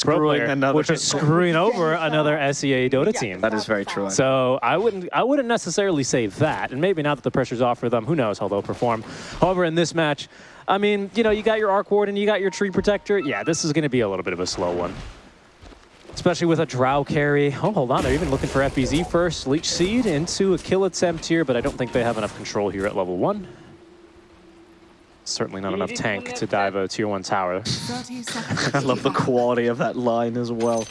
pro Screwing another- which is screwing over another SEA Dota team. That is very true. So I wouldn't I wouldn't necessarily say that, and maybe now that the pressure's off for them, who knows how they'll perform. However, in this match, I mean, you know, you got your Arc Warden, you got your Treant Protector. Yeah, this is going to be a little bit of a slow one. Especially with a Drow carry. Oh, hold on, they're even looking for FBZ first. Leech Seed into a kill at Sem tier, but I don't think they have enough control here at level one. Certainly not enough tank to dive a tier one tower. I love the quality of that line as well.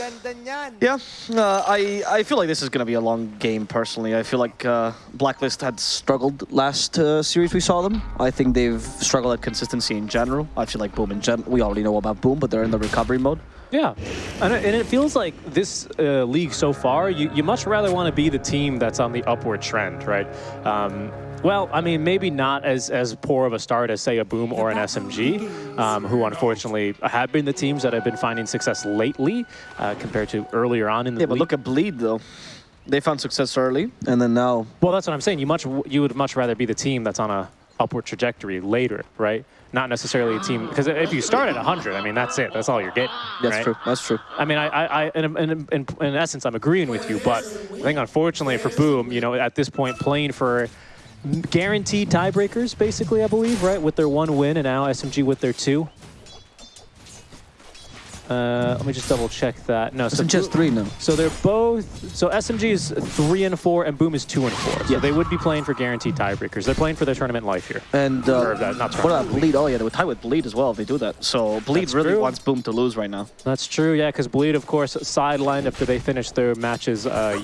Ang. Yeah, uh, I, I feel like this is going to be a long game personally. I feel like uh, Blacklist had struggled last uh, series we saw them. I think they've struggled at consistency in general. I feel like Boom in gen we already know about Boom, but they're in the recovery mode. Yeah, and it, and it feels like this uh, league so far, you, you much rather want to be the team that's on the upward trend, right? Um, well, I mean, maybe not as, as poor of a start as, say, a Boom or an SMG, um, who unfortunately have been the teams that have been finding success lately uh, compared to earlier on in the Yeah, league. but look at Bleed though. They found success early, and then now Well, that's what I'm saying. You much you would much rather be the team that's on a upward trajectory later, right? Not necessarily a team because if you start at 100, I mean that's it. That's all you're getting. that's right? true. That's true. I mean, I, I, I in, in, in, in essence, I'm agreeing with you, but I think unfortunately for Boom, you know, at this point, playing for guaranteed tiebreakers, basically, I believe, right, with their one win, and now SMG with their two. Uh, let me just double check that. No, so just three now. So they're both. So SMG is three and four, and Boom is two and four. So Yeah. they would be playing for guaranteed tiebreakers. They're playing for their tournament life here. And uh, Or that- not what about. Bleed? Oh yeah, they would tie with Bleed as well if they do that. So Bleed That's really true. wants Boom to lose right now. That's true, yeah, because Bleed, of course, sidelined after they finished their matches, uh,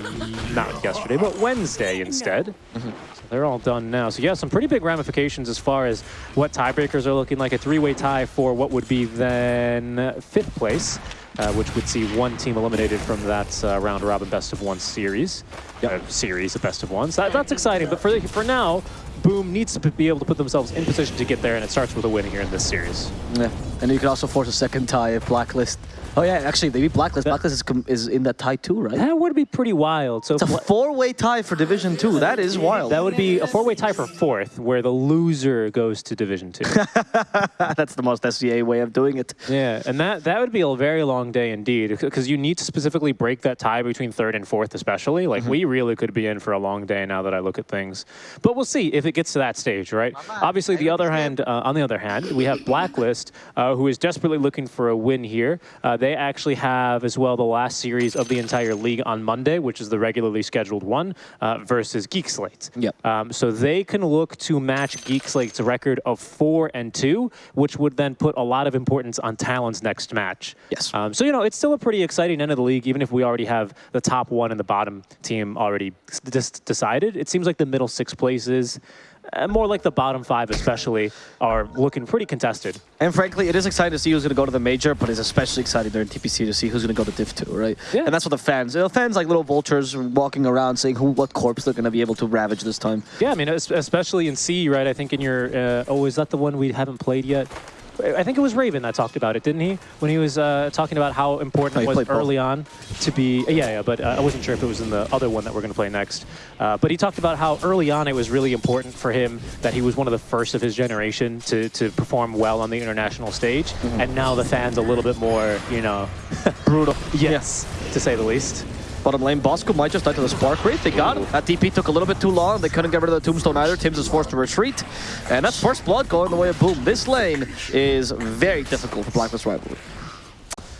not yesterday, but Wednesday instead. So they're all done now. So yeah, some pretty big ramifications as far as what tiebreakers are looking like. A three-way tie for what would be then fifth place, uh, which would see one team eliminated from that uh, round robin best of one series. Uh, series, the best of ones. That, that's exciting, but for, for now, Boom needs to be able to put themselves in position to get there, and it starts with a win here in this series. Yeah, and you can also force a second tie if Blacklist. Oh yeah, actually they beat Blacklist. Blacklist is, com- is in that tie too, right? That would be pretty wild. So It's a four-way tie for Division Two. That is wild. That would be a four-way tie for fourth, where the loser goes to Division Two. That's the most SEA way of doing it. yeah, and that that would be a very long day indeed, because you need to specifically break that tie between third and fourth, especially. Like we really could be in for a long day now that I look at things. But we'll see if it gets to that stage, right? Obviously, the other hand, uh, on the other hand, we have Blacklist, uh, who is desperately looking for a win here. Uh, they actually have as well the last series of the entire league on Monday, which is the regularly scheduled one, uh, versus Geek Slate. Yep. Um, so they can look to match Geek Slate's record of four and two, which would then put a lot of importance on Talon's next match. Yes. Um, so you know it's still a pretty exciting end of the league, even if we already have the top one and the bottom team already just decided. It seems like the middle six places, more like the bottom five especially, are looking pretty contested. And frankly, it is exciting to see who's going to go to the major, but it's especially exciting during DPC to see who's going to go to Div 2, right? Yeah. And that's what the fans, you know, fans like little vultures walking around saying who, what corpse they're going to be able to ravage this time. Yeah, I mean, especially in C, right? I think in your, uh, oh, is that the one we haven't played yet? I think it was Raven that talked about it, didn't he? When he was uh, talking about how important Oh, it was played both. early on to be, yeah, yeah, but uh, I wasn't sure if it was in the other one that we're going to play next. Uh, but he talked about how early on it was really important for him that he was one of the first of his generation to, to perform well on the international stage. Mm-hmm. And now the fans a little bit more, you know, brutal. yes, to say the least. Bottom lane, Bosco might just die to the Spark Wraith. They got him. That DP took a little bit too long. They couldn't get rid of the Tombstone either. Tims is forced to retreat. And that's first blood going the way of Boom. This lane is very difficult for Blacklist Rivalry.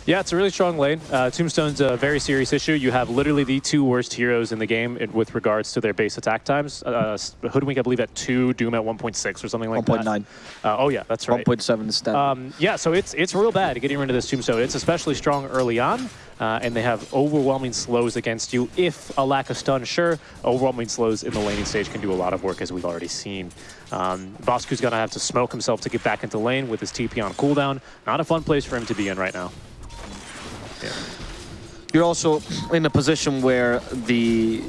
Yeah, it's a really strong lane. Uh, Tombstone's a very serious issue. You have literally the two worst heroes in the game in, with regards to their base attack times. Uh, Hoodwink, I believe, at 2, Doom at 1.6 or something like that. 1.9. Uh, oh, yeah, that's right. 1.7 is. Um, yeah, so it's it's real bad getting rid of this Tombstone. It's especially strong early on, uh, and they have overwhelming slows against you. If a lack of stun, sure, overwhelming slows in the laning stage can do a lot of work, as we've already seen. Um, Bosku's going to have to smoke himself to get back into lane with his TP on cooldown. Not a fun place for him to be in right now. You're also in a position where the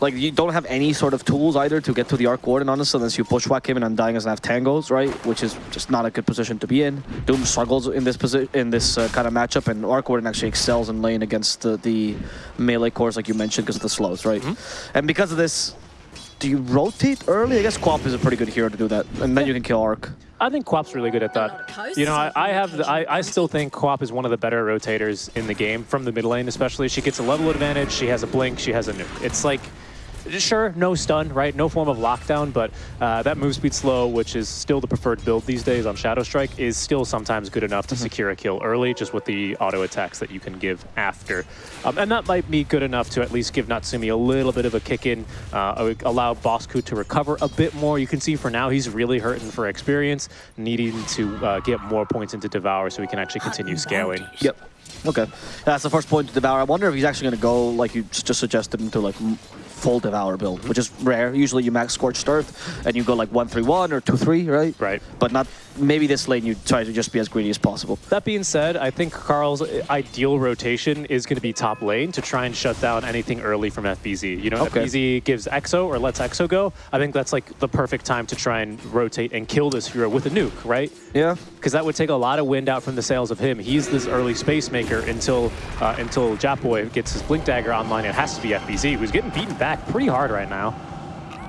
like you don't have any sort of tools either to get to the Arc Warden, honestly, unless you bushwhack him and Undying doesn't have tangos, right? Which is just not a good position to be in. Doom struggles in this position in this uh, kind of matchup, and Arc Warden actually excels in lane against the, the melee cores, like you mentioned, because of the slows, right? And because of this, do you rotate early? I guess Quap is a pretty good hero to do that, and then you can kill Arc. I think Quap's really good at that. You know, I, I have, the, I, I still think Quap is one of the better rotators in the game from the mid lane, especially. She gets a level advantage, she has a blink, she has a nuke. It's like, sure, no stun, right? No form of lockdown, but uh, that move speed slow, which is still the preferred build these days on Shadow Strike, is still sometimes good enough to Mm-hmm. secure a kill early, just with the auto attacks that you can give after. Um, and that might be good enough to at least give Natsumi a little bit of a kick in, uh, allow Bosku to recover a bit more. You can see for now he's really hurting for experience, needing to uh, get more points into Devour so he can actually continue scaling. Yep. Okay. That's the first point to devour. I wonder if he's actually going to go, like you just suggested, into like m- full devour build, which is rare. Usually you max scorched earth and you go like 1-3-1 or 2-3, right? Right. But not, maybe this lane you try to just be as greedy as possible. That being said, I think Carl's ideal rotation is going to be top lane to try and shut down anything early from FBZ. You know, Okay. FBZ gives EXO or lets EXO go. I think that's like the perfect time to try and rotate and kill this hero with a nuke, right? Yeah. Because that would take a lot of wind out from the sails of him. He's this early space maker until uh, until Japboy gets his Blink Dagger online. It has to be FBZ, who's getting beaten back pretty hard right now.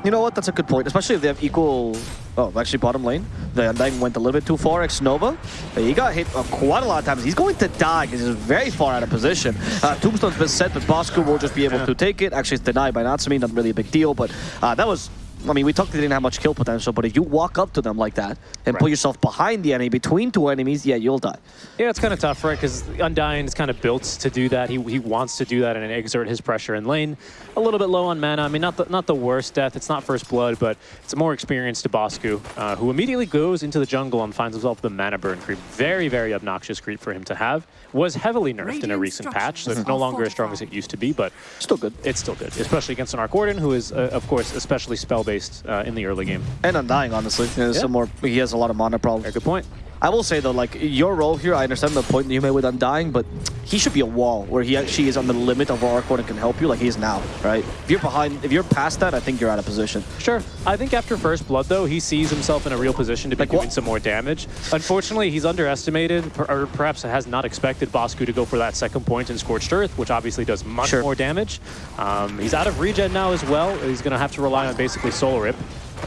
You know what? That's a good point, especially if they have equal. Oh, actually, bottom lane. The Undying went a little bit too far. Ex Nova, he got hit uh, quite a lot of times. He's going to die because he's very far out of position. Uh, Tombstone's been set, but Bosku will just be able to take it. Actually, it's denied by Natsumi. Not really a big deal, but uh, that was. I mean, we talked they didn't have much kill potential, but if you walk up to them like that and put yourself behind the enemy, between two enemies, yeah, you'll die. Yeah, it's kind of tough, right? Because Undying is kind of built to do that. He, he wants to do that and exert his pressure in lane. A little bit low on mana. I mean, not the, not the worst death. It's not first blood, but it's a more experienced to Bosku, uh, who immediately goes into the jungle and finds himself the mana burn creep. Very, very obnoxious creep for him to have. Was heavily nerfed in a recent patch, so it's no longer as strong as it used to be, but Still good. it's still good, especially against an Arc Warden, who is, uh, of course, especially spell-based uh, in the early game. And Undying, honestly. There's Yeah. some more. He has a lot of mana problems. Very good point. I will say though, like your role here, I understand the point that you made with Undying, but he should be a wall where he actually is on the limit of where Arcor can help you, like he is now, right? If you're behind, if you're past that, I think you're out of position. Sure. I think after First Blood, though, he sees himself in a real position to be Like doing some more damage. Unfortunately, he's underestimated, or perhaps has not expected Bosku to go for that second point in Scorched Earth, which obviously does much Sure. more damage. Um, he's out of regen now as well. He's going to have to rely on basically Soul Rip,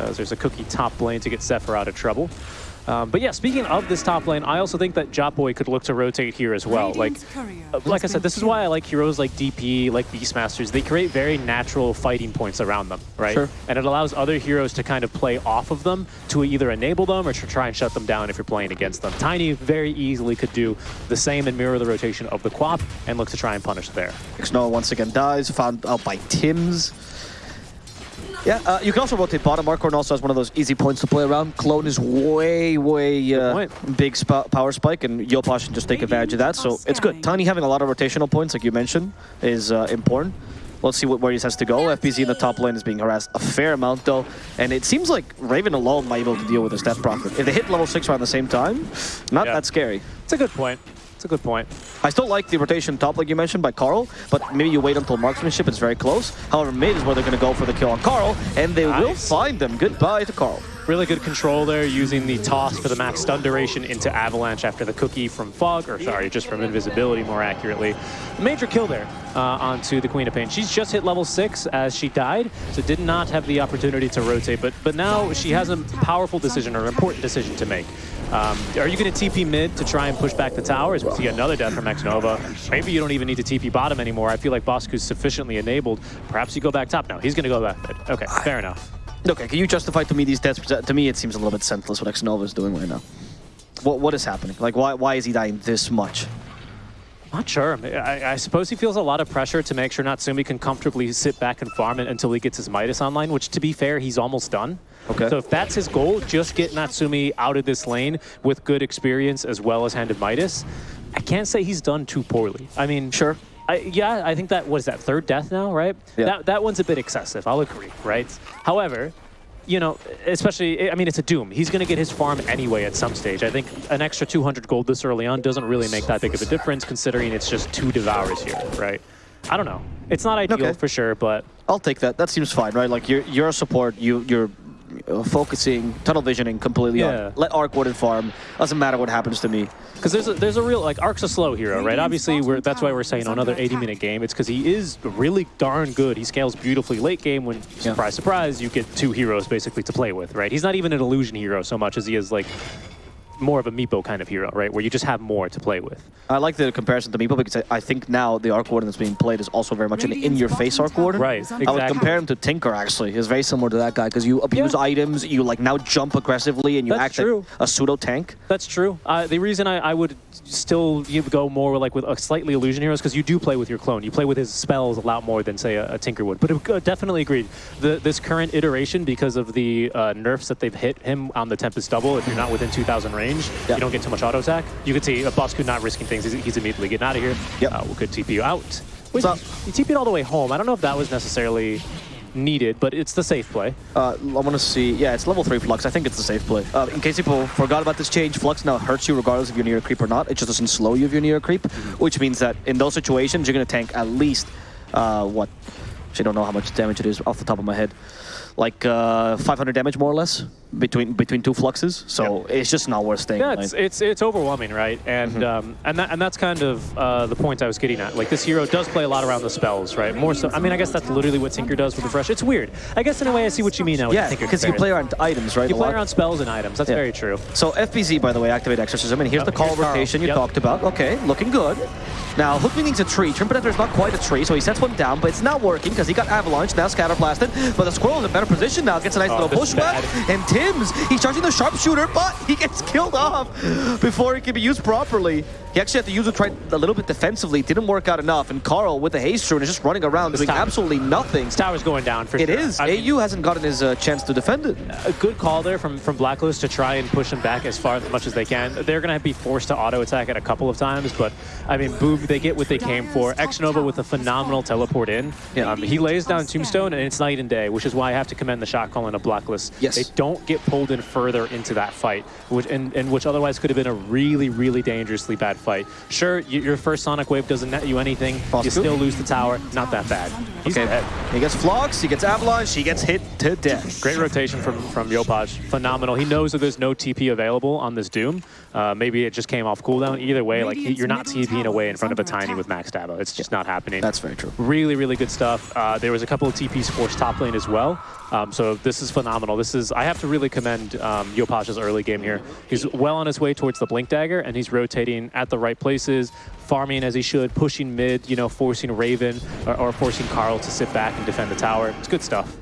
as there's a cookie top lane to get Zephyr out of trouble. Um, but yeah, speaking of this top lane, I also think that Jotboy could look to rotate here as well. Like, Radiant's courier uh, like I said, this is why I like heroes like DP, like Beastmasters. They create very natural fighting points around them, right? Sure. And it allows other heroes to kind of play off of them to either enable them or to try and shut them down if you're playing against them. Tiny very easily could do the same and mirror the rotation of the Quap and look to try and punish there. Xnova once again dies, found out by Tim's. Yeah, uh, you can also rotate bottom. Arcorn also has one of those easy points to play around. Clone is way, way uh, big sp power spike, and Yopaj can just take advantage of that. So it's good. Tiny having a lot of rotational points, like you mentioned, is uh, important. Let's see what, where he has to go. FBZ in the top lane is being harassed a fair amount, though. And it seems like Raven alone might be able to deal with this Death Prophet. If they hit level 6 around the same time, not Yeah. that scary. It's a good point. It's a good point. I still like the rotation top, like you mentioned, by Carl, but maybe you wait until marksmanship, is very close. However, mid is where they're going to go for the kill on Carl, and they will find them. Goodbye to Carl. Really good control there, using the toss for the max stun duration into Avalanche after the cookie from Fog, or sorry, just from invisibility more accurately. Major kill there uh, onto the Queen of Pain. She's just hit level 6 as she died, so did not have the opportunity to rotate, but, but now she has a powerful decision or an important decision to make. Um, are you going to TP mid to try and push back the tower as we see another death from X Nova? Maybe you don't even need to TP bottom anymore. I feel like Bosku's sufficiently enabled. Perhaps you go back top. No, he's going to go back mid. Okay, fair enough. Okay, can you justify to me these deaths? To me, it seems a little bit senseless what Xnova is doing right now. What What is happening? Like, why, why is he dying this much? Not sure. I, I suppose he feels a lot of pressure to make sure Natsumi can comfortably sit back and farm it until he gets his Midas online, which, to be fair, he's almost done. Okay. So if that's his goal, just get Natsumi out of this lane with good experience as well as handed Midas. I can't say he's done too poorly. I mean, Sure. I, yeah, I think that was that third death now, right? Yeah. That that one's a bit excessive. I'll agree, right? However, you know, especially, I mean, it's a Doom. He's going to get his farm anyway at some stage. I think an extra 200 gold this early on doesn't really make that big of a difference, considering it's just two devours here, right? I don't know. It's not ideal Okay. for sure, but I'll take that. That seems fine, right? Like, you're, you're a support. You, you're uh, focusing, tunnel visioning completely Yeah. on. Let Arc Warden farm. Doesn't matter what happens to me. Because there's a, there's a real like Ark's a slow hero, right? Obviously, we're, that's why we're saying another 80 minute game. It's because he is really darn good. He scales beautifully late game. When Yeah. surprise surprise, you get two heroes basically to play with, right? He's not even an illusion hero so much as he is like more of a Meepo kind of hero, right? Where you just have more to play with. I like the comparison to Meepo because I, I think now the Arc Warden that's being played is also very much an in-your-face Arc Warden. Right, I would compare him to Tinker, actually. He's very similar to that guy because you abuse Yeah. items, you like now jump aggressively, and you That's act true. like a pseudo-tank. That's true. Uh, the reason I, I would still go more like with a slightly illusion hero is because you do play with your clone. You play with his spells a lot more than say a, a Tinker would. But it, uh, definitely agreed. The, this current iteration, because of the uh, nerfs that they've hit him on the Tempest double, if you're not within 2,000 range, Yeah. you don't get too much auto attack. You could see a Bosku not risking things. He's, he's immediately getting out of here. Yep. Uh, we could TP you out. Wait, So- you TP'd all the way home. I don't know if that was necessarily needed, but it's the safe play. Uh, I want to see. Yeah, it's level 3 Flux. I think it's a safe play. Uh, in case people forgot about this change, Flux now hurts you regardless if you're near a creep or not. It just doesn't slow you if you're near a creep, which means that in those situations, you're going to tank at least, uh, what? Actually, I don't know how much damage it is off the top of my head. Like uh, 500 damage, more or less, between between two Fluxes. So it's just not worth staying. Yeah, it's, it's it's overwhelming, right? And Mm-hmm. um, and that, and that's kind of uh, the point I was getting at. Like this hero does play a lot around the spells, right? More so. I mean, I guess that's literally what Tinker does with Refresh. It's weird. I guess in a way, I see what you mean now. with yeah, Tinker because you play around items, right? You play around spells and items. That's Yeah. very true. So FBZ, by the way, activate exorcism, and here's Oh, the call here's Carl. rotation you Yep. talked about. Okay, looking good. Now, Hoodwink needs a tree. Treant Protector is not quite a tree, so he sets one down, but it's not working because he got Avalanche, now Scatter Blasted. But the Squirrel is in a better position now, gets a nice Oh, little this is bushwhack. bad. He's charging the Sharpshooter, but he gets killed off before it can be used properly. He actually had to use it try a little bit defensively. Didn't work out enough, and Carl with the Haste Rune is just running around This doing tower- absolutely nothing. This tower's going down for It sure. is. I mean, AU hasn't gotten his uh, chance to defend it. a good call there from, from Blacklist to try and push him back as far as much as they can. They're going to be forced to auto attack it a couple of times, but I mean, boom, they get what they came for. X Nova with a phenomenal teleport in. Yeah. Um, he lays down Tombstone, and it's night and day, which is why I have to commend the shot calling of Blacklist. Yes. They don't get pulled in further into that fight, which and, and which otherwise could have been a really, really dangerously bad fight. Sure, y your first Sonic Wave doesn't net you anything. You two? still lose the tower. Not that bad. He's Okay, dead. he gets Flux, he gets Avalanche, he gets hit to death. Great rotation from from Yopaj. Phenomenal. He knows that there's no TP available on this Doom. Uh, maybe it just came off cooldown. Either way, like he, you're not TPing away in front of a tiny with max Dabo. It's just not happening. That's very true. really, really good stuff. Uh, there was a couple of TPs forced top lane as well. Um, so this is phenomenal. This is I have to really commend um, Yopaj's early game here. He's well on his way towards the Blink Dagger, and he's rotating at the right places, farming as he should, pushing mid, you know, forcing Raven or, or forcing Carl to sit back and defend the tower. It's good stuff.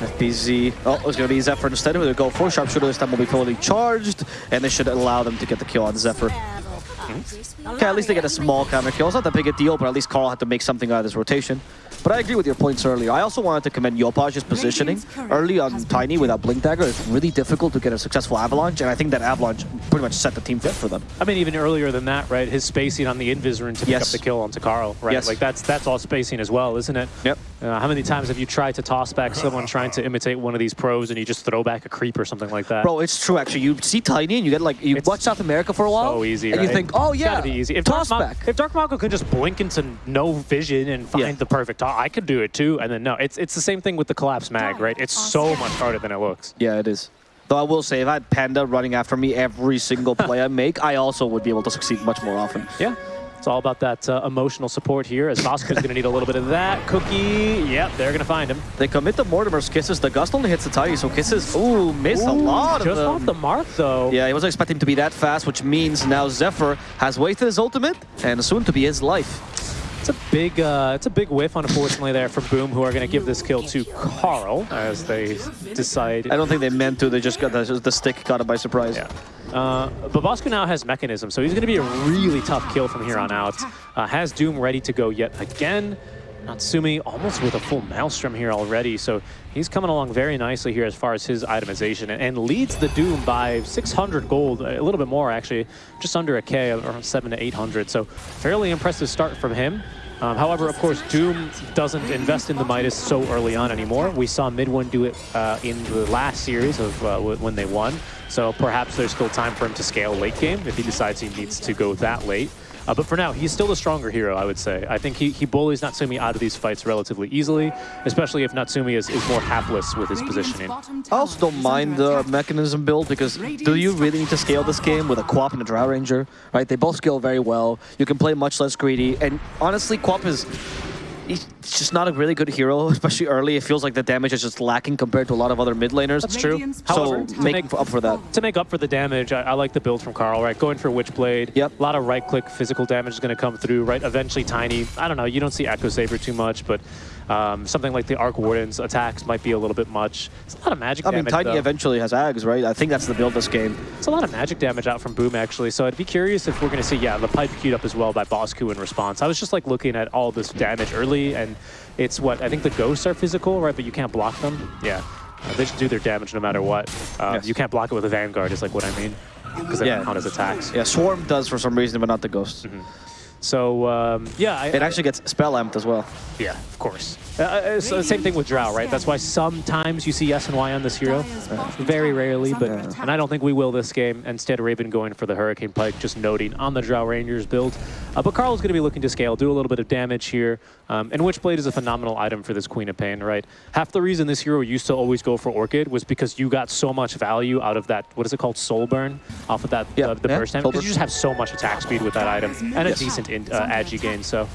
FBZ. Oh, it's going to be Zephyr instead. We're going to go for Sharpshooter. This time will be fully charged, and this should allow them to get the kill on Zephyr. Mm-hmm. Okay, at least they get a small counter kill. It's not that big a deal, but at least Carl had to make something out of this rotation. But I agree with your points earlier. I also wanted to commend Yopaj's positioning. Early on Tiny without Blink Dagger, it's really difficult to get a successful Avalanche, and I think that Avalanche pretty much set the team fit for them. I mean, even earlier than that, right? His spacing on the Invis rune to pick Yes. up the kill onto Carl, right? Yes. Like that's that's all spacing as well, isn't it? Yep. Uh, how many times have you tried to toss back someone trying to imitate one of these pros and you just throw back a creep or something like that? Bro, it's true actually. You see Tiny and you get like, you It's watch South America for a while, so easy, and right? you think, oh It's yeah, gotta be easy. If toss Dark, Mo- back. if Dark Mako could just blink into no vision and find Yeah. the perfect, toss, I could do it too. And then no, it's it's the same thing with the collapse mag, right? It's so much harder than it looks. Yeah, it is. Though I will say, if I had Panda running after me every single play I make, I also would be able to succeed much more often. Yeah. It's all about that uh, emotional support here, as Voska's going to need a little bit of that. Cookie, yep, they're going to find him. They commit the Mortimer's Kisses. The Gust only hits the Tiny, so Kisses, ooh, miss a lot Just of them. off the mark, though. Yeah, he wasn't expecting to be that fast, which means now Zephyr has wasted his ultimate, and soon to be his life. It's a big, uh, it's a big whiff, unfortunately, there from Boom, who are going to give this kill to Carl as they decide. I don't think they meant to, they just got the, the stick caught him by surprise. Yeah. Uh, but Bosco now has Mechanism, so he's going to be a really tough kill from here on out. Uh, has Doom ready to go yet again. Natsumi almost with a full Maelstrom here already, so he's coming along very nicely here as far as his itemization, and, leads the Doom by 600 gold, a little bit more actually, just under a K, around 7 to 800, so fairly impressive start from him. Um, however, of course, Doom doesn't invest in the Midas so early on anymore. We saw MidOne do it uh, in the last series of uh, when they won. So perhaps there's still time for him to scale late game if he decides he needs to go that late. Uh, but for now, he's still the stronger hero, I would say. I think he, he bullies Natsumi out of these fights relatively easily, especially if Natsumi is, is more hapless with his positioning. I also don't mind the mechanism build because do you really need to scale this game with a Quap and a Drow Ranger? Right, they both scale very well. You can play much less greedy, and honestly, Quap is he's just not a really good hero, especially early. It feels like the damage is just lacking compared to a lot of other mid laners. That's true. So However, make, make- up for that. To make up for the damage, I, I like the build from Carl, right? Going for Witchblade. Yep. A lot of right-click physical damage is going to come through, right? Eventually Tiny. I don't know, you don't see Echo Saber too much, but um, something like the Arc Warden's attacks might be a little bit much. It's a lot of magic I mean, damage, Tiny though. eventually has Ags, right? I think that's the build this game. It's a lot of magic damage out from Boom, actually. So I'd be curious if we're going to see, yeah, the pipe queued up as well by Bosku in response. I was just like looking at all this damage early, and it's what I think the ghosts are physical, right? But you can't block them. Yeah, Uh, they should do their damage no matter what. Uh, Yes. You can't block it with a Vanguard, is like what I mean, because they Yeah. don't count as attacks. Yeah, Swarm does for some reason, but not the Ghost. So um, yeah, I, It actually gets Spell Amped as well. yeah, of course. Uh, Uh, so same thing with Drow, right? That's why sometimes you see S and Y on this hero. Very rarely, but and I don't think we will this game. Instead, Raven going for the Hurricane Pike, just noting on the Drow Rangers build. Uh, but Carl's going to be looking to scale, do a little bit of damage here. Um, and Witchblade is a phenomenal item for this Queen of Pain, right? Half the reason this hero used to always go for Orchid was because you got so much value out of that, what is it called, Soul Burn? Off of that, Yeah, uh, the yeah, burst damage. Because you just have so much attack speed with that item and a Yes. decent in, uh, agi gain, so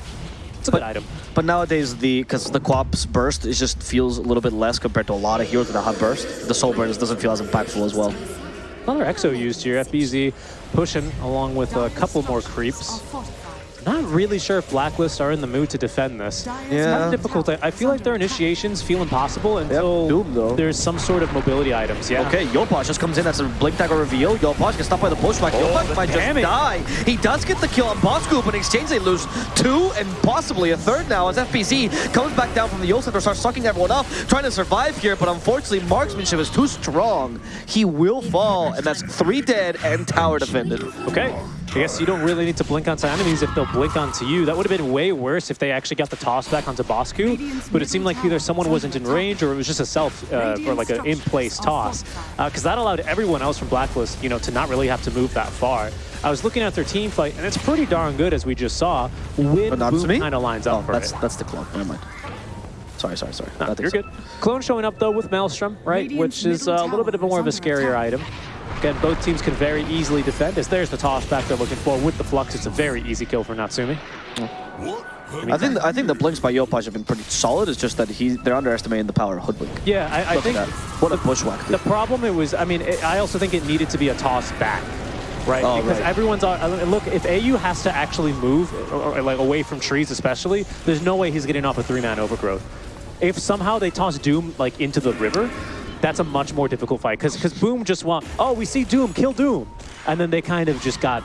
it's a good item. But nowadays, the because the Quap's burst, it just feels a little bit less compared to a lot of heroes that have burst. The Soul Burn just doesn't feel as impactful as well. Another Exo used here. FBZ pushing along with a couple more creeps. Not really sure if Blacklist are in the mood to defend this. Yeah. It's kind of difficult. I I feel like their initiations feel impossible until Doom, though. there's some sort of mobility items. Yeah. Okay, Yopaj just comes in. That's a blink dagger or reveal. Yopaj gets stopped by the pushback. Oh, Yopaj the might just damage. die. He does get the kill on Bosco, but in exchange they lose two and possibly a third now as FBZ comes back down from the Eul Scepter, starts sucking everyone up, trying to survive here, but unfortunately marksmanship is too strong. He will fall, and that's three dead and tower defended. Okay. I guess you don't really need to blink onto enemies if they'll blink onto you. That would have been way worse if they actually got the toss back onto Bosku. But it seemed like either someone wasn't in range or it was just a self uh, or like an in-place toss. Because that allowed everyone else from Blacklist, you know, to not really have to move that far. I was looking at their team fight, and it's pretty darn good as we just saw. When But not to Boom me? kind of lines Oh, up for that's it. that's the clone. Never mind. Sorry, sorry, sorry. No, you're so. good. Clone showing up though with Maelstrom, right? Which is uh, a little bit of a more of a scarier item. Again, both teams can very easily defend. As there's the toss back they're looking for with the flux, it's a very easy kill for Natsumi. I think I think the blinks by Yopaj have been pretty solid. It's just that he they're underestimating the power of Hoodwink. Yeah, I, I think. What a bushwhack, the problem it was. I mean, it, I also think it needed to be a toss back, right? Oh, because right. everyone's on. uh, Look, if AU has to actually move, or, or, like away from trees, especially, there's no way he's getting off a three-man overgrowth. If somehow they toss Doom like into the river, that's a much more difficult fight. Because because Boom just want, oh, we see Doom, kill Doom, and then they kind of just got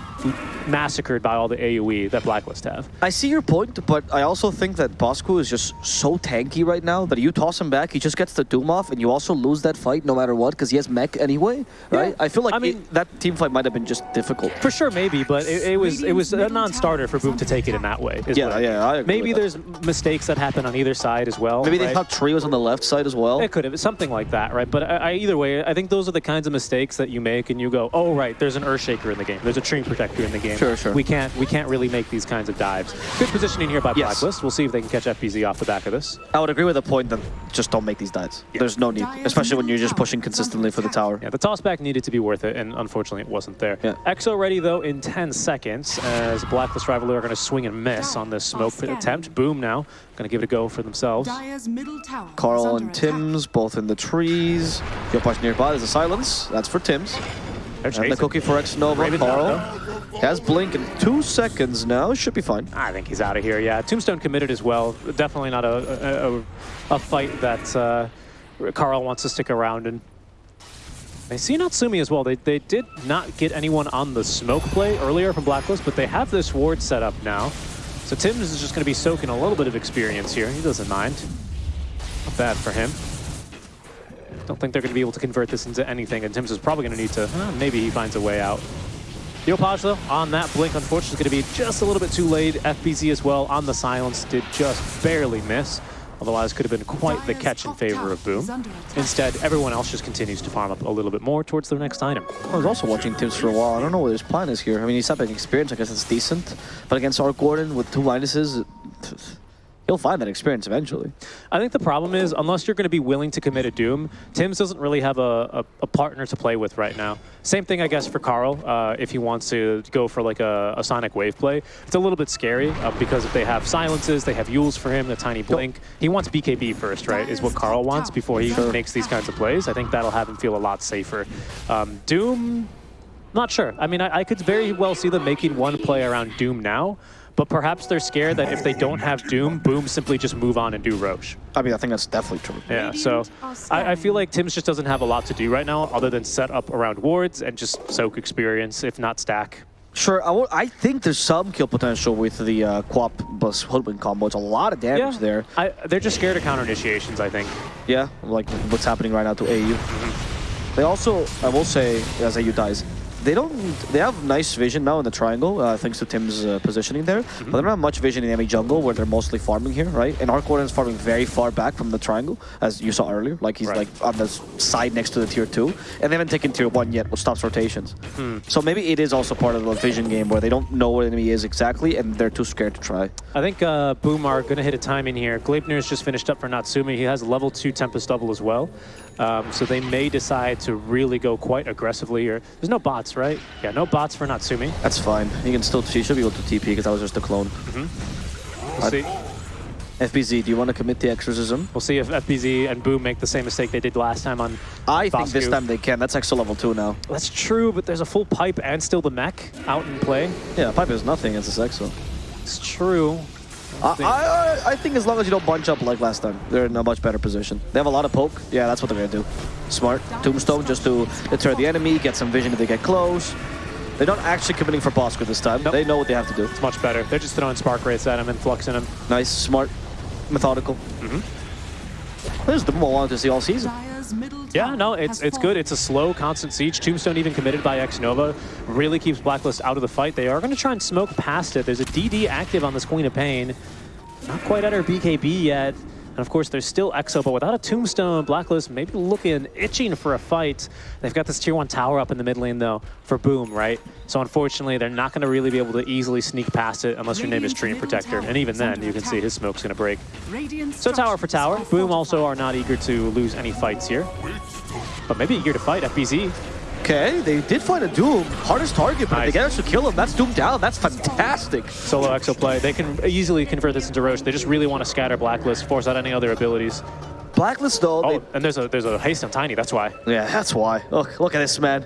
massacred by all the AOE that Blacklist have. I see your point, but I also think that Bosco is just so tanky right now that you toss him back, he just gets the Doom off, and you also lose that fight no matter what because he has mech anyway, right? Yeah. I feel like I mean- it- that team fight might have been just difficult. For sure, maybe, but it, it was it was a non-starter for Boom to take it in that way. is Yeah, what I yeah, I agree Maybe there's mistakes that happen on either side as well. Maybe they right? thought Tree was on the left side as well. It could have something like that, right? But I, I, either way, I think those are the kinds of mistakes that you make, and you go, "Oh, right, there's an Earthshaker in the game. There's a Treant Protector in the game. Sure, sure. We can't we can't really make these kinds of dives. Good positioning here by Yes. Blacklist. We'll see if they can catch FBZ off the back of this. I would agree with the point that just don't make these dives. There's no need, especially when you're just pushing consistently for the tower. Yeah, the toss back needed to be worth it, and unfortunately, it wasn't there. Yeah. Exo ready though in 10 seconds as Blacklist Rivalry are going to swing and miss on this smoke attempt. Boom now, going to give it a go for themselves. Dire's middle tower Carl and attack. Tim's both in the trees. Yopaj nearby. There's a silence. That's for Tim's. And the cookie for X Nova. Raven's out, Carl has blink in two seconds now. Should be fine. I think he's out of here. Yeah, Tombstone committed as well. Definitely not a a, a, a fight that uh, Carl wants to stick around in. I see Natsumi as well. They, they did not get anyone on the smoke play earlier from Blacklist, but they have this ward set up now. So Tim's is just going to be soaking a little bit of experience here. He doesn't mind. Not bad for him. Don't think they're going to be able to convert this into anything, and Tim's is probably going to need to, uh, maybe he finds a way out. Yopaj, though, on that blink, unfortunately, is going to be just a little bit too late. FBZ as well on the silence did just barely miss. Otherwise, could have been quite the catch in favor of Boom. Instead, everyone else just continues to farm up a little bit more towards their next item. I was also watching Tims for a while. I don't know what his plan is here. I mean, he's having experience. I guess it's decent. But against Arc Warden with two minuses, he'll find that experience eventually. I think the problem is, unless you're going to be willing to commit a Doom, Tims doesn't really have a, a, a partner to play with right now. Same thing, I guess, for Carl, uh, if he wants to go for like a, a Sonic Wave play. It's a little bit scary uh, because if they have silences, they have Yules for him, the Tiny Blink. He wants BKB first, right, is what Carl wants before he Sure. makes these kinds of plays. I think that'll have him feel a lot safer. Um, Doom, not sure. I mean, I, I could very well see them making one play around Doom now, but perhaps they're scared that if they don't have Doom, Boom simply just move on and do Rosh. I mean, I think that's definitely true. Yeah, so I, I feel like Tim's just doesn't have a lot to do right now other than set up around wards and just soak experience, if not stack. Sure, I, wo- I think there's some kill potential with the uh, Quap bus Hoodwink combo. It's a lot of damage Yeah, there. I, they're just scared of counter initiations, I think. Yeah, like what's happening right now to AU. They also, I will say, as AU dies, they don't. They have nice vision now in the triangle, uh, thanks to Tim's uh, positioning there. But they don't have much vision in enemy jungle, where they're mostly farming here, right? And Arc Warden is farming very far back from the triangle, as you saw earlier. Like he's Right. like on the side next to the tier two, and they haven't taken tier one yet, which stops rotations. So maybe it is also part of the vision game where they don't know where the enemy is exactly, and they're too scared to try. I think uh, Boom are going to hit a timing here. Gleipnir's just finished up for Natsumi. He has level 2 Tempest double as well. Um, so they may decide to really go quite aggressively here. There's no bots, right? Yeah, no bots for Natsumi. That's fine. He can still. He should be able to TP because that was just a clone. We'll I- see. FBZ, do you want to commit the exorcism? We'll see if FBZ and Boom make the same mistake they did last time on I think this time they can. That's extra level 2 now. That's true, but there's a full pipe and still the mech out in play. Yeah, pipe is nothing against this exo. It's true. I, I, I- think as long as you don't bunch up like last time, they're in a much better position. They have a lot of poke. Yeah, that's what they're going to do. Smart. Tombstone just to deter the enemy, get some vision if they get close. They're not actually committing for Bosco this time. Nope. They know what they have to do. It's much better. They're just throwing Spark Wraiths at him and fluxing him. Nice, smart, methodical. Mm-hmm. This is the more I wanted to see all season. Yeah, no, it's it's good. It's a slow, constant siege. Tombstone even committed by X Nova really keeps Blacklist out of the fight. They are going to try and smoke past it. There's a DD active on this Queen of Pain. Not quite at her BKB yet. And of course, there's still EXO, but without a Tombstone, Blacklist maybe looking, itching for a fight. They've got this tier 1 tower up in the mid lane, though, for Boom, right? So unfortunately, they're not going to really be able to easily sneak past it unless your name is Treant Protector. And even then, you can see his smoke's going to break. So tower for tower. Boom also are not eager to lose any fights here. But maybe eager to fight FBZ. Okay, they did find a Doom. Hardest target, but Nice. they get us to kill him. That's Doom down. That's fantastic. Solo exo play. They can easily convert this into Rosh. They just really want to scatter Blacklist, force out any other abilities. Blacklist though. Oh, and there's a there's a haste on Tiny. That's why. yeah, that's why. Look, look at this man.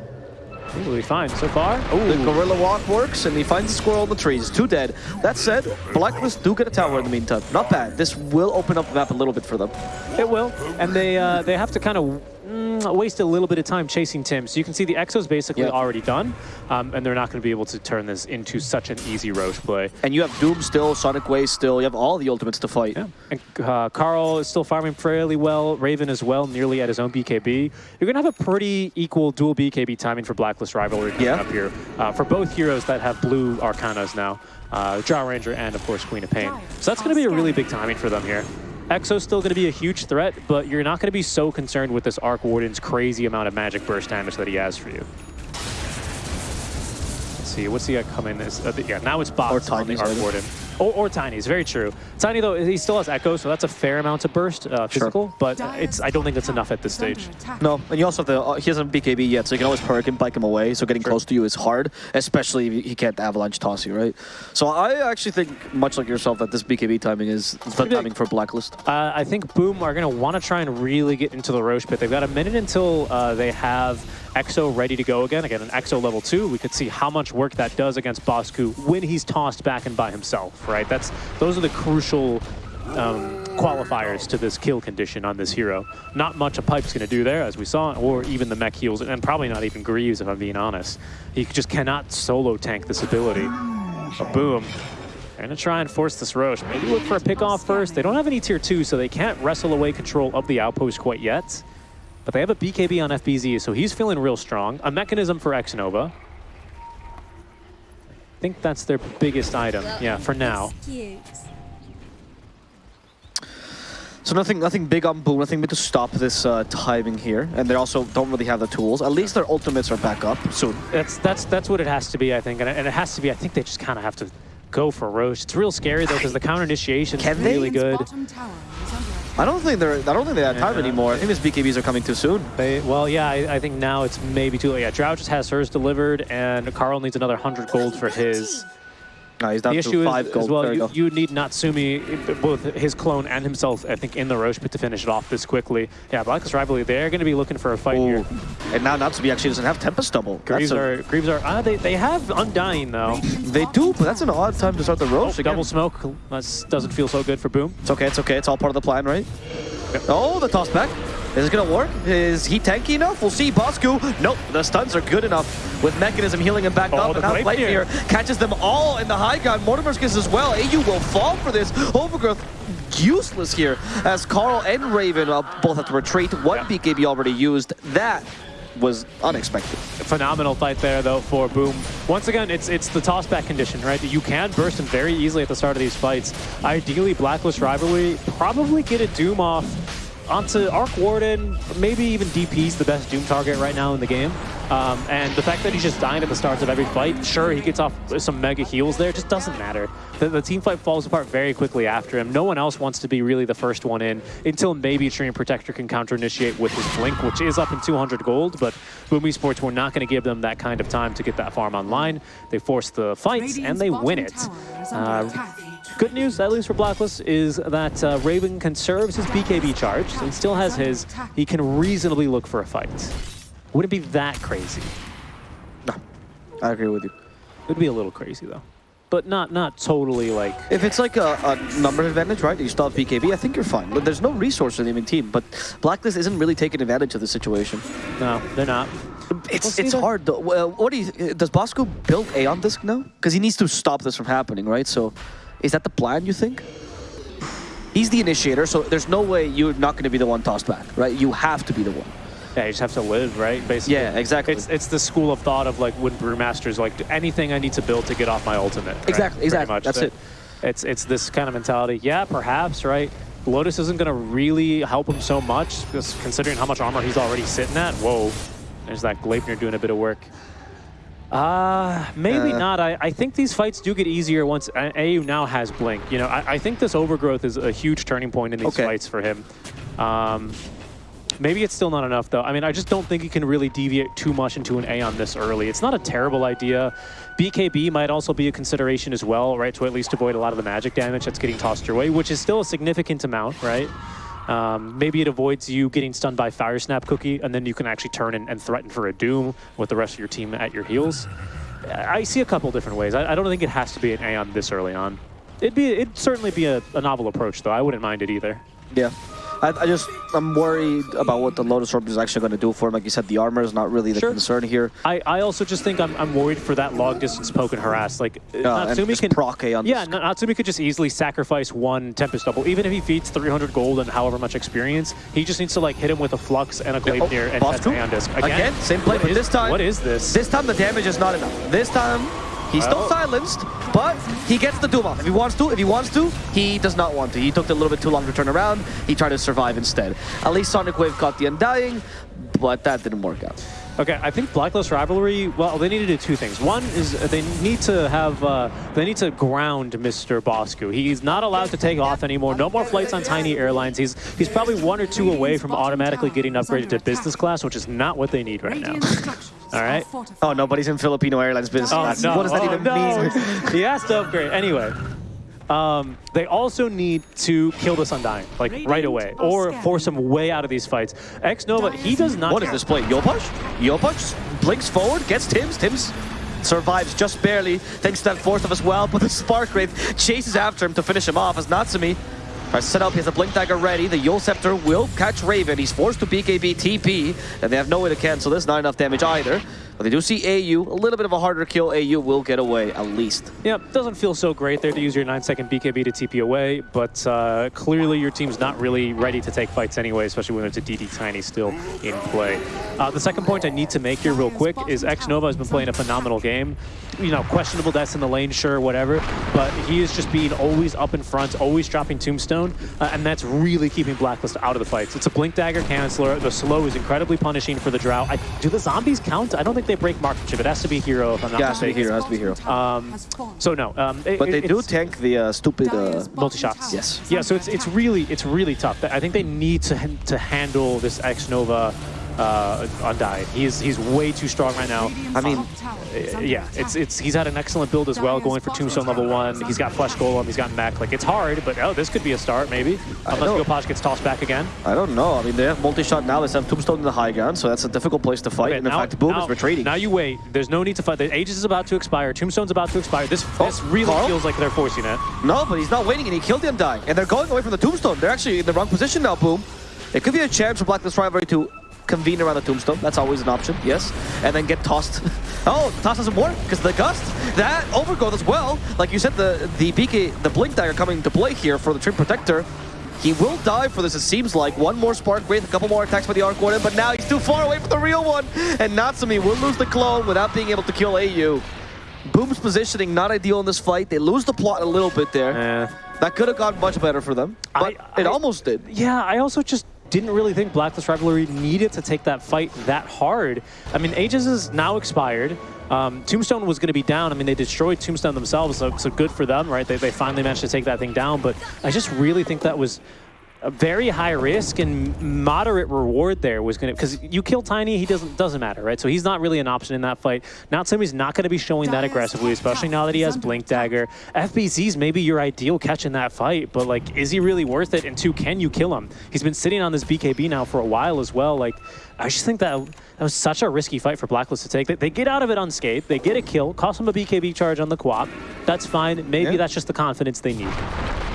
Be fine so far. The gorilla walk works, and he finds the squirrel in the trees. Two dead. That said, Blacklist do get a tower in the meantime. Not bad. This will open up the map a little bit for them. It will, and they uh, they have to kind of mm, waste a little bit of time chasing Tim. So you can see the Exo's basically Yeah. already done, um, and they're not going to be able to turn this into such an easy Rosh play. And you have Doom still, Sonic Wave still. You have all the ultimates to fight. Yeah. And uh, Carl is still farming fairly well. Raven as well, nearly at his own BKB. You're going to have a pretty equal dual BKB timing for Blacklist Rivalry coming Yeah. up here. Uh, for both heroes that have blue Arcanas now. Uh, Drow Ranger and, of course, Queen of Pain. So that's going to be a really big timing for them here. Exo's still going to be a huge threat, but you're not going to be so concerned with this Arc Warden's crazy amount of magic burst damage that he has for you. Let's see, what's he got coming? Is, uh, yeah, now it's bots on the Arc. Warden. Or, or Tiny's, very true. Tiny, though, he still has Echo, so that's a fair amount of burst, uh, physical, but it's I don't think that's enough at this stage. No, and you also have the, uh, he hasn't BKB yet, so you can always perk him, bike him away, so getting close to you is hard, especially if he can't avalanche toss you, right? So I actually think, much like yourself, that this BKB timing is the Pretty big. timing for Blacklist. Uh, I think Boom are going to want to try and really get into the Rosh pit. They've got a minute until uh, they have Exo ready to go again. Again, an Exo level 2. We could see how much work that does against Bosku when he's tossed back and by himself, right? That's Those are the crucial um, qualifiers to this kill condition on this hero. Not much a Pipe's going to do there, as we saw, or even the mech heals, and probably not even Greaves, if I'm being honest. He just cannot solo tank this ability. Boom they're going to try and force this Rosh. Maybe look for a pick off first. They don't have any tier 2, so they can't wrestle away control of the outpost quite yet. But they have a BKB on FBZ, so he's feeling real strong. A mechanism for X-Nova. I think that's their biggest item, yeah, for now. Excuse. So nothing, nothing big on Boom, nothing big to stop this uh, timing here, and they also don't really have the tools. At least their ultimates are back up soon. That's that's that's what it has to be, I think, and it, and it has to be. I think they just kind of have to go for Rosh. It's real scary though because the counter initiation is Can they? really good. Bottom tower is under attack. I don't think they're. I don't think they have time Yeah. anymore. I think these BKBs are coming too soon. They, well, yeah, I, I think now it's maybe too late. Yeah, Drow just has hers delivered, and Carl needs another 100 gold for his. No, he's down The to issue five is, gold. as well, you, you need Natsumi, both his clone and himself, I think, in the Rosh pit to finish it off this quickly. Yeah, Blacklist Rivalry, they're going to be looking for a fight here. And now Natsumi actually doesn't have Tempest Double. That's Greaves a- are, Greaves are, ah, they, they have Undying though. they do, but that's an odd time to start the Rosh again. Double smoke, that doesn't feel so good for Boom. It's okay, it's okay. It's all part of the plan, right? Oh, the toss back. Is it gonna work? Is he tanky enough? We'll see. Bosku. Nope. The stuns are good enough with Mechanism healing him back Oh, up. And now. Gleipnir catches them all in the high ground. Mortimer's gets as well. AU will fall for this. Overgrowth useless here as Carl and Raven uh, both have to retreat. One Yeah. BKB already used. That was unexpected. Phenomenal fight there though for Boom. Once again, it's it's the toss back condition, right? You can burst him very easily at the start of these fights. Ideally, Blacklist Rivalry probably get a Doom off onto Arc Warden, maybe even DP's the best Doom target right now in the game. Um, and the fact that he's just dying at the starts of every fight, sure, he gets off some mega heals there, just doesn't matter. The, the team fight falls apart very quickly after him. No one else wants to be really the first one in until maybe Extreme Protector can counter initiate with his Blink, which is up in 200 gold, but Boom Esports were not going to give them that kind of time to get that farm online. They force the fights and they win it. Radiant's bottom tower is under Uh. Good news, at least for Blacklist, is that uh, Raven conserves his BKB charge and still has his. He can reasonably look for a fight. Wouldn't be that crazy. No, I agree with you. It'd be a little crazy though, but not not totally like. If it's like a, a number advantage, right? You still have BKB, I think you're fine. But there's no resource in the enemy team. But Blacklist isn't really taking advantage of the situation. No, they're not. It's We'll it's that. hard though. Well, what do you does Bosco build Aeon Disc now? Because he needs to stop this from happening, right? So, is that the plan? You think? He's the initiator, so there's no way you're not going to be the one tossed back, right? You have to be the one. Yeah, you just have to live, right? Basically. Yeah, exactly. It's it's the school of thought of like when brewmasters like anything I need to build to get off my ultimate. right? Exactly, exactly. That's So it. It's it's this kind of mentality. Yeah, perhaps, right? Lotus isn't going to really help him so much, because considering how much armor he's already sitting at. Whoa, there's that Gleipnir doing a bit of work. Uh, maybe Uh. not. I, I think these fights do get easier once AU now has Blink. You know, I, I think this overgrowth is a huge turning point in these Okay. fights for him. Um, maybe it's still not enough, though. I mean, I just don't think he can really deviate too much into an Aeon this early. It's not a terrible idea. BKB might also be a consideration as well, right, to at least avoid a lot of the magic damage that's getting tossed your way, which is still a significant amount, right? Um, maybe it avoids you getting stunned by Fire Snap Cookie, and then you can actually turn and, and threaten for a Doom with the rest of your team at your heels. I see a couple different ways. I, I don't think it has to be an Aeon this early on. It'd be, it'd certainly be a, a novel approach, though. I wouldn't mind it either. Yeah. I, I just, I'm worried about what the Lotus Orb is actually going to do for him. Like you said, the armor is not really the Sure. concern here. I, I also just think I'm, I'm worried for that long distance poke and harass. Like uh, and Natsumi just can proc Aeon Yeah, Disc. Na- Natsumi could just easily sacrifice one Tempest double, even if he feeds 300 gold and however much experience. He just needs to like hit him with a Flux and a Oh, Gleipnir and Boss that's coup? Aeon Disc. Again, same play, what but is- this time- What is this? This time the damage is not enough. This time he's still silenced, but he gets the Doom off. If he wants to, if he wants to, he does not want to. He took a little bit too long to turn around. He tried to survive instead. At least Sonic Wave caught the Undying, but that didn't work out. Okay, I think Blacklist Rivalry, well, they need to do two things. One is they need to have, uh, they need to ground Mr. Bosku. He's not allowed to take off anymore. No more flights on tiny airlines. He's he's probably one or two away from automatically getting upgraded to business class, which is not what they need right now. Radiant structures All are right. fortified. Oh, nobody's in Filipino Airlines business Oh, class. no. What does that Oh, even no. mean? he has to upgrade. Anyway, um, they also need to kill this Undying, like right away, or force him way out of these fights. X Nova, he does not. What is this play? Yopaj? Yopaj blinks forward, gets Tims. Tims survives just barely thanks to that force of as well, but the Spark Wraith chases after him to finish him off as Natsumi are set up. He has the Blink Dagger ready. The Eul Scepter will catch Raven. He's forced to BKB TP, and they have no way to cancel this. Not enough damage either. But they do see AU. A little bit of a harder kill. AU will get away at least. Yep, doesn't feel so great there to use your 9 second BKB to TP away, but uh, clearly your team's not really ready to take fights anyway, especially when it's a DD Tiny still in play. Uh, the second point I need to make here real quick is X Nova has been playing a phenomenal game. You know, questionable deaths in the lane, sure, whatever. But he is just being always up in front, always dropping Tombstone, uh, and that's really keeping Blacklist out of the fights. It's a Blink Dagger canceller. The slow is incredibly punishing for the Drow. I, do the zombies count? I don't think they break marksmanship. It has to be hero if I'm not Yeah, has to be mistaken. hero, has to be hero. Um, so no, um, it- But they do tank the uh, stupid... Uh, multi shots. Yes. Yeah, so it's it's really it's really tough. I think they need to to handle this X Nova uh, Undying. He's he's way too strong right now. I mean, Uh, yeah, it's it's he's had an excellent build as well, going for Tombstone level one. He's got Flesh Golem, he's got Mech. Like it's hard, but oh, this could be a start maybe. Unless know. Yopaj gets tossed back again. I don't know. I mean, they have multi-shot now. They have Tombstone in the high ground, so that's a difficult place to fight. Okay, and in now- fact, Boom now- is retreating. Now you wait. There's no need to fight. The Aegis is about to expire. Tombstone's about to expire. This Oh, this really Carl? feels like they're forcing it. No, but he's not waiting, and he killed the Undying. And they're going away from the Tombstone. They're actually in the wrong position now, Boom. It could be a chance for Blacklist Rivalry to convene around the Tombstone. That's always an option, yes. And then get tossed. oh, the toss doesn't work, because the Gust, that overgrowth as well. Like you said, the, the BK, the Blink Dagger coming to play here for the Treant Protector. He will die for this, it seems like. One more Spark Wraith, a couple more attacks by the Arc Warden, but now he's too far away from the real one. And Natsumi will lose the clone without being able to kill AU. Boom's positioning not ideal in this fight. They lose the plot a little bit there. Eh. That could have gone much better for them, but I- it almost did. Yeah, I also just didn't really think Blacklist Rivalry needed to take that fight that hard. I mean, Aegis is now expired. Um, Tombstone was going to be down. I mean, they destroyed Tombstone themselves, so, so good for them, right? They, they finally managed to take that thing down, but I just really think that was a very high risk and moderate reward there was going to because you kill Tiny, he doesn't doesn't matter, right? So he's not really an option in that fight. Not Natsumi's not going to be showing that aggressively, especially now that he has Blink Dagger. FBZ's maybe your ideal catch in that fight, but like, is he really worth it? And two, can you kill him? He's been sitting on this BKB now for a while as well. Like, I just think that that was such a risky fight for Blacklist to take. They, they get out of it unscathed. They get a kill, cost him a BKB charge on the co-op. That's fine. Maybe Yeah. that's just the confidence they need.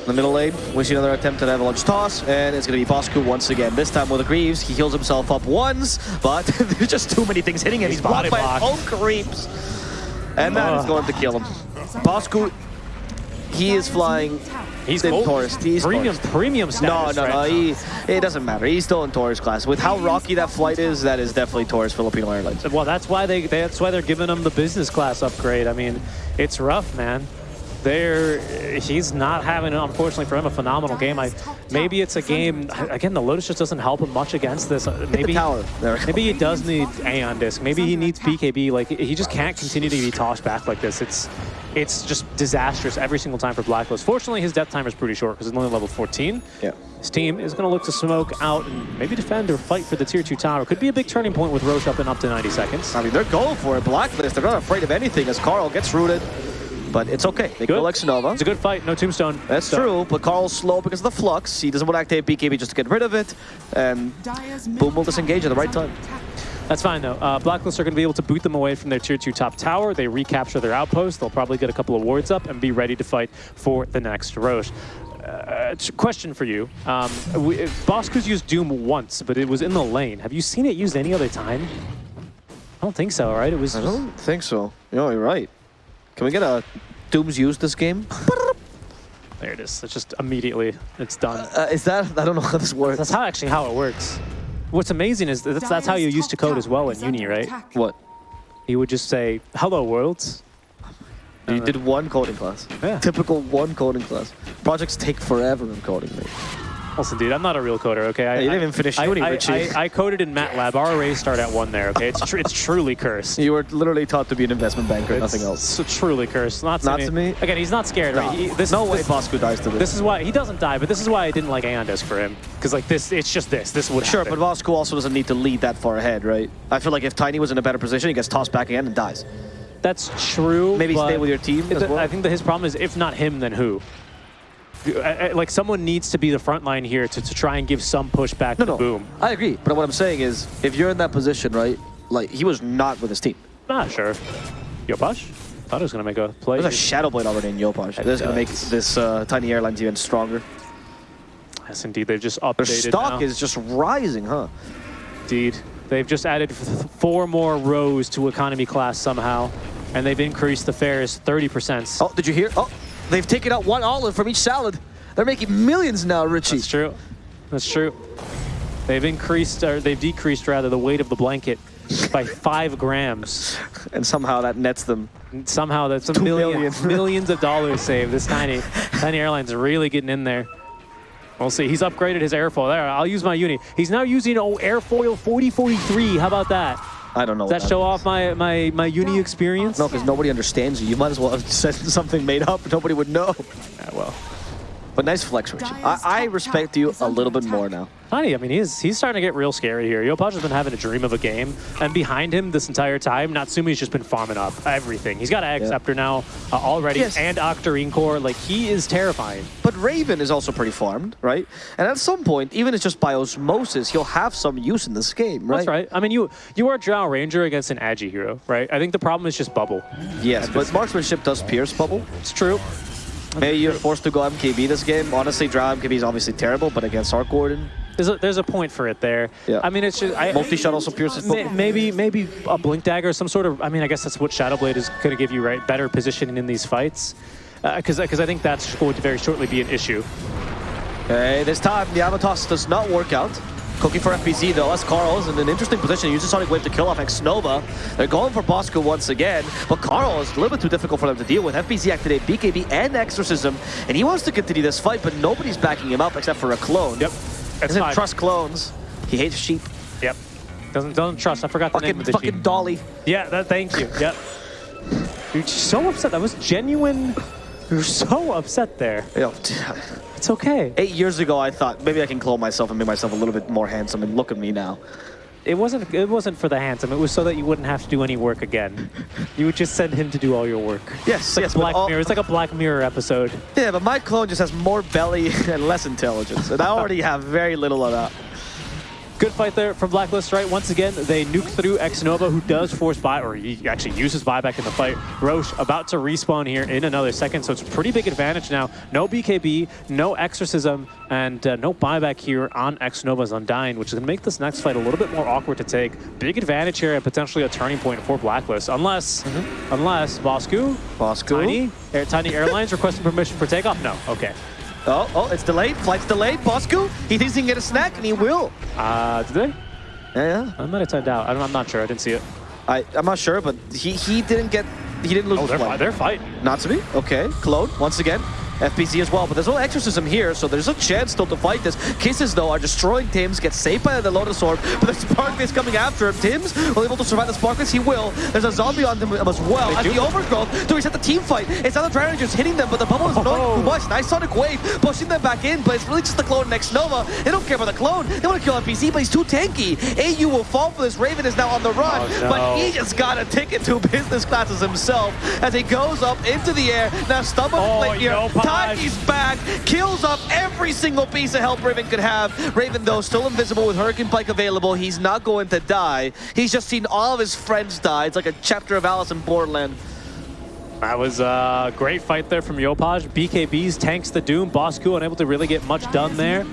In the middle lane, we see another attempt at Avalanche Toss, and it's going to be Bosku once again. This time with the Greaves, he heals himself up once, but there's just too many things hitting him. He's, He's blocked by his own creeps. And that is Ugh. going to kill him. Bosku, he is flying He's in. Taurus. He's premium, Taurus. premium No, status. no, no. right? He, it doesn't matter. He's still in Taurus class. With how rocky that flight is, that is definitely Taurus Filipino Airlines. Well, that's why they that's why they're giving him the business class upgrade. I mean, it's rough, man. They're he's not having, unfortunately for him, a phenomenal game. I maybe it's a game again. The Lotus just doesn't help him much against this. Uh, Maybe. There. maybe he does need Aeon disc. Maybe he needs BKB. Like he just can't continue to be tossed back like this. It's it's just disastrous every single time for Blacklist. Fortunately, his death timer is pretty short because it's only level 14. Yeah. His team is going to look to smoke out and maybe defend or fight for the tier 2 tower. Could be a big turning point with Rosh up in up to 90 seconds. I mean, they're going for it. Blacklist, they're not afraid of anything as Carl gets rooted. But it's okay. They Good. kill Xnova. It's a good fight, no tombstone. That's So- true, but Carl's slow because of the flux. He doesn't want to activate BKB just to get rid of it. And Boom will disengage at the right time. That's fine though. Uh, Blacklist are going to be able to boot them away from their tier 2 top tower. They recapture their outpost. They'll probably get a couple of wards up and be ready to fight for the next Rosh. Uh, question for you. Um, we, Bosku's used Doom once, but it was in the lane. Have you seen it used any other time? I don't think so, right? It was. I don't think so. No, you're right. Can we get a Doom's used this game? There it is. It's just immediately, it's done. Uh, is that? I don't know how this works. That's how actually how it works. What's amazing is that's, that's how you used to code as well in uni, right? What? You would just say, hello worlds. You did one coding class. Yeah. Typical one coding class. Projects take forever in coding, mate. Listen, dude, I'm not a real coder, okay? I, Hey, you didn't I- even finish I, uni, I. I, I coded in MATLAB. Our arrays start at one there, okay? It's tr it's truly cursed. You were literally taught to be an investment banker, It's nothing else. So truly cursed. Not, Not to to me. me? Again, he's not scared, No, right? He- this, no way this, Bosco dies to this. This is why he doesn't die, but this is why I didn't like Aeon Disc for him. Because like this, it's just this. This would Sure, happen. but Bosco also doesn't need to lead that far ahead, right? I feel like if Tiny was in a better position, he gets tossed back again and dies. That's true. Maybe stay with your team as well? I think that his problem is if not him, then who? Like someone needs to be the front line here to, to try and give some pushback No, to no. Boom. I agree. But what I'm saying is, if you're in that position, right? Like, he was not with his team. Ah, sure. Yopaj? Thought I was gonna make a play. There's a Shadow Blade already in Yopaj. This is going to make this uh, Tiny Airlines even stronger. yes, indeed. They've just updated Their stock now. is just rising, huh? Indeed. They've just added four more rows to economy class somehow, and they've increased the fares 30%. Oh, did you hear? Oh, they've taken out one olive from each salad. They're making millions now, Richie. That's true. That's true. They've increased, or they've decreased rather, the weight of the blanket by five grams. And somehow that nets them. Somehow that's a million, million. millions of dollars saved. This tiny, tiny airline's really getting in there. We'll see. He's upgraded his airfoil. There, I'll use my uni. He's now using oh airfoil 4043. How about that? I don't know. Does that what show off my my my uni experience? No, because nobody understands you. You might as well have said something made up. Nobody would know. Yeah, well, But nice flex, Richie. I, I respect you a little bit more now. Tiny, I mean, he's he's starting to get real scary here. Yopaj has been having a dream of a game, and behind him this entire time, Natsumi's just been farming up everything. He's got Ag Yeah. Scepter now uh, already, Yes. and Octarine Core. Like, he is terrifying. But Raven is also pretty farmed, right? And at some point, even if it's just by osmosis, he'll have some use in this game, right? That's right. I mean, you you are Drow Ranger against an Agi hero, right? I think the problem is just bubble. Yes, but marksmanship does pierce bubble. It's true. Maybe you're forced to go MKB this game. Honestly, Drow MKB is obviously terrible, but against Arc Warden, There's a, there's a point for it there. Yeah. I mean, it's just I, multi-shot also pierces May- bubble. Maybe maybe a blink dagger, some sort of. I mean, I guess that's what Shadowblade is going to give you, right? Better positioning in these fights, uh, because because I think that's going to very shortly be an issue. Okay, this time the Avatos does not work out. Cooking for FBZ though, as Carl is in an interesting position. He uses Sonic Wave to kill off Xnova. They're going for Bosco once again, but Carl is a little bit too difficult for them to deal with. FBZ activate BKB and Exorcism, and he wants to continue this fight, but nobody's backing him up except for a clone. Yep. That's Doesn't trust clones. He hates sheep. Yep. Doesn't doesn't trust. I forgot the name Fucking, of the fucking sheep. Dolly. Yeah. That. Thank you. Yep. You're so upset. That was genuine. You're so upset there. Know, It's okay. eight years ago, I thought maybe I can clone myself and make myself a little bit more handsome, and look at me now. It wasn't. It wasn't for the handsome. It was so that you wouldn't have to do any work again. You would just send him to do all your work. Yes, It's like yes, Black all- Mirror. It's like a Black Mirror episode. Yeah, but my clone just has more belly and less intelligence, and I already have very little of that. Good fight there from Blacklist, right? Once again, they nuke through Xnova, who does force buy, or he actually uses buyback in the fight. Rosh about to respawn here in another second, so it's a pretty big advantage now. No BKB, no Exorcism, and uh, no buyback here on Xnova's Undying, which is going to make this next fight a little bit more awkward to take. Big advantage here and potentially a turning point for Blacklist, unless, unless Bosku, Bosco. Tiny, Air, Tiny Airlines requesting permission for takeoff? No, okay. Oh, oh, it's delayed. Flight's delayed. Bosco, he thinks he can get a snack, and he will. Uh, did they? Yeah, yeah. I might have timed out. I don't, I'm not sure. I didn't see it. I, I'm not sure, but he, he didn't get, he didn't lose Oh, the they're, flight. fi- they're fighting. Natsumi, okay. Clone, once again. FBZ as well, but there's no exorcism here, so there's a chance still to fight this. Kisses, though, are destroying Tims, gets saved by the Lotus Orb, but the Sparkface coming after him. Tims will able to survive the Sparkface, he will. There's a zombie on him as well. Do. the Overgrowth to reset the team fight. It's not the Dragon just hitting them, but the bubble is Oh. knowing oh. too much. Nice Sonic Wave, pushing them back in, but it's really just the clone next Nova. They don't care about the clone. They want to kill FBZ, but he's too tanky. AU will fall for this. Raven is now on the run, Oh, no. but he just got a ticket to business classes himself as he goes up into the air. Now Stubborn Oh, here. no, Tiny's back, kills up every single piece of help Raven could have. Raven, though, still invisible with Hurricane Pike available. He's not going to die. He's just seen all of his friends die. It's like a chapter of Alice in Borderland. That was a great fight there from Yopaj. BKBs tanks the Doom. Bosku unable to really get much done there.